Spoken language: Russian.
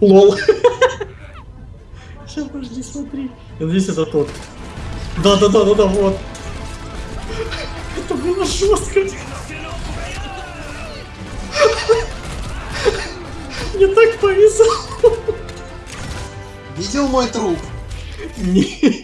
Лол. Сейчас, подожди, смотри. Я надеюсь, это тот. Да-да-да-да-да, вот. Это было жестко. Мне так повезло. Видел мой труп? Нет.